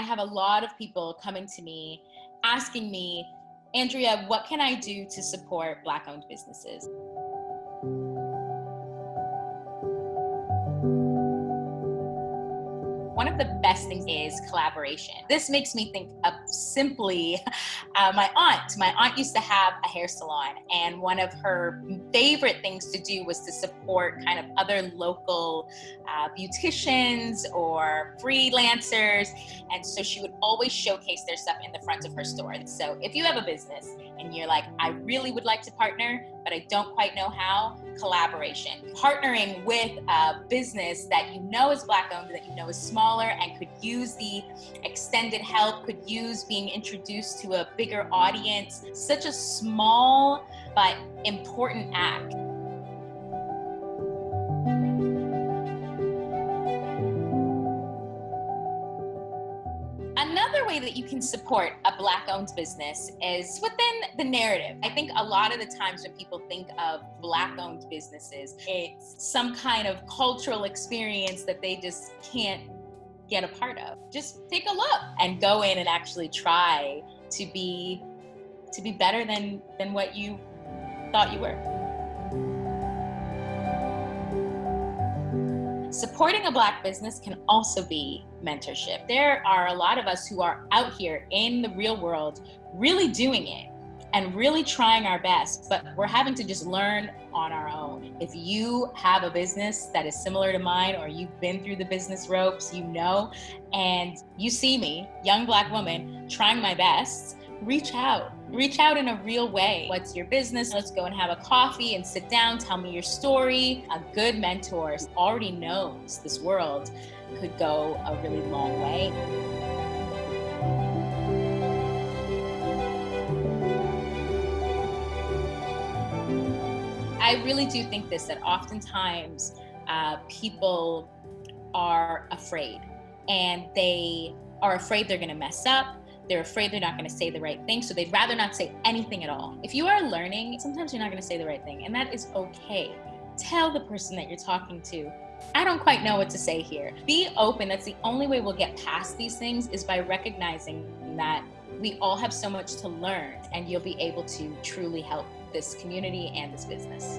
I have a lot of people coming to me asking me, Andrea, what can I do to support Black owned businesses? one of the best things is collaboration. This makes me think of simply uh, my aunt. My aunt used to have a hair salon, and one of her favorite things to do was to support kind of other local uh, beauticians or freelancers. And so she would always showcase their stuff in the front of her store. So if you have a business and you're like, I really would like to partner, but I don't quite know how, collaboration. Partnering with a business that you know is Black owned, that you know is smaller and could use the extended help, could use being introduced to a bigger audience. Such a small but important act. Another way that you can support a Black owned business is within the narrative. I think a lot of the times when people think of Black owned businesses, it's some kind of cultural experience that they just can't get a part of. Just take a look and go in and actually try to be to be better than than what you thought you were. Supporting a Black business can also be mentorship. There are a lot of us who are out here in the real world really doing it and really trying our best, but we're having to just learn on our own. If you have a business that is similar to mine or you've been through the business ropes, you know, and you see me, young Black woman, trying my best, reach out. Reach out in a real way. What's your business? Let's go and have a coffee and sit down, tell me your story. A good mentor already knows this world could go a really long way. I really do think this that oftentimes uh, people are afraid and they are afraid they're going to mess up they're afraid they're not going to say the right thing, so they'd rather not say anything at all. If you are learning, sometimes you're not going to say the right thing, and that is okay. Tell the person that you're talking to, I don't quite know what to say here. Be open. That's the only way we'll get past these things is by recognizing that we all have so much to learn and you'll be able to truly help this community and this business.